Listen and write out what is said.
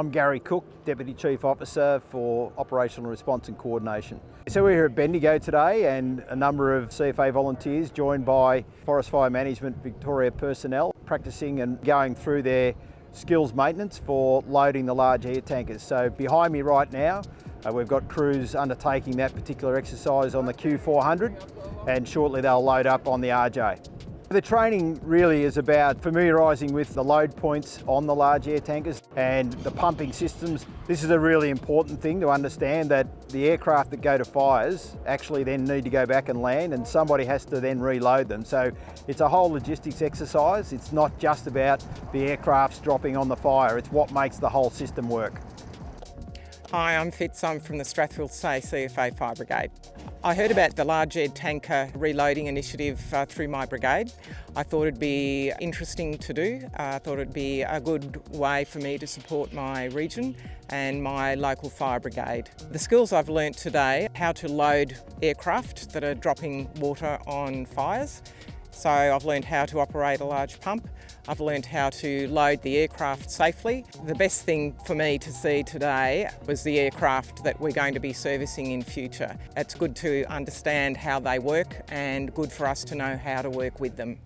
I'm Gary Cook, Deputy Chief Officer for Operational Response and Coordination. So we're here at Bendigo today and a number of CFA volunteers joined by Forest Fire Management Victoria personnel practicing and going through their skills maintenance for loading the large air tankers. So behind me right now uh, we've got crews undertaking that particular exercise on the Q400 and shortly they'll load up on the RJ. The training really is about familiarising with the load points on the large air tankers and the pumping systems. This is a really important thing to understand that the aircraft that go to fires actually then need to go back and land and somebody has to then reload them. So it's a whole logistics exercise. It's not just about the aircrafts dropping on the fire, it's what makes the whole system work. Hi, I'm Fitz. I'm from the Strathfieldsaye CFA Fire Brigade. I heard about the large air tanker reloading initiative uh, through my brigade. I thought it'd be interesting to do. Uh, I thought it'd be a good way for me to support my region and my local fire brigade. The skills I've learnt today, how to load aircraft that are dropping water on fires, so I've learned how to operate a large pump. I've learned how to load the aircraft safely. The best thing for me to see today was the aircraft that we're going to be servicing in future. It's good to understand how they work and good for us to know how to work with them.